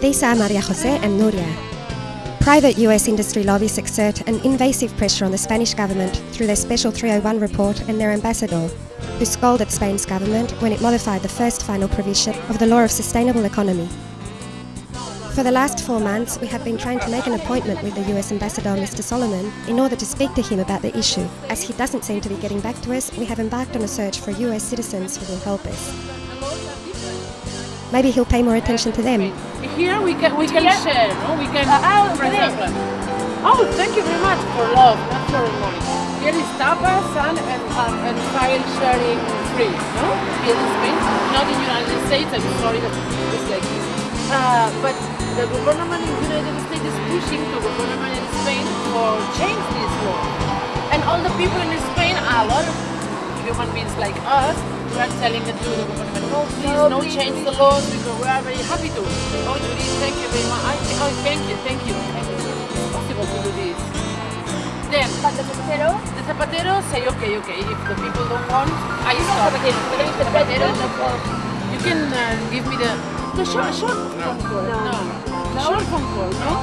These are Maria Jose and Nuria. Private US industry lobbies exert an invasive pressure on the Spanish government through their Special 301 report and their ambassador, who scolded Spain's government when it modified the first final provision of the Law of Sustainable Economy. For the last four months, we have been trying to make an appointment with the US Ambassador, Mr. Solomon, in order to speak to him about the issue. As he doesn't seem to be getting back to us, we have embarked on a search for US citizens who will help us. Maybe he'll pay more attention to them. Here we can we can Yeah. share, no? We can, Uh, oh, for example. Oh, thank you very much for love, not for money. Here is tapas and and, um, and file sharing free, no? Here in Spain, not in United States. I'm sorry that it's like this. Uh, but the government in United States is pushing the government in Spain for change this law. And all the people in Spain, a lot of human beings like us, we are telling it to the government, no, please, No, no, please. change the laws because we are very happy to. Oh, Judy, thank you very much. I, oh, thank you, thank you. Thank you. It's possible to do this. Then, But the Zapatero, the Zapatero say, okay, okay, if the people don't want, I stop. the president of the You can uh, give me the, the short, short phone call. No. The short phone call, no?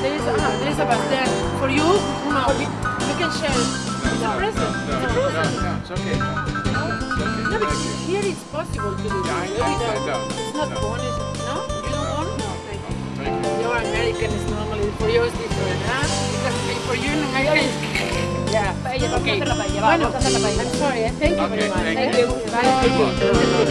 There is, ah, there is a bus there. For you, no, we, we can share. It's a present. It's a present. it's okay. No, but here it's possible to do Yeah, I- this. I- I without- don't. It's not No. bonus. No? You don't want? No, thank you. Thank you. Your American is normally, for you it's different, huh? Because for you in American Yeah. Paella, vamos a Okay. hacer la paella, va, Bueno, vamos a hacer la paella. I'm sorry, eh? thank you very Okay, much. thank Thank you. you. Bye. Thank you. No, no, no.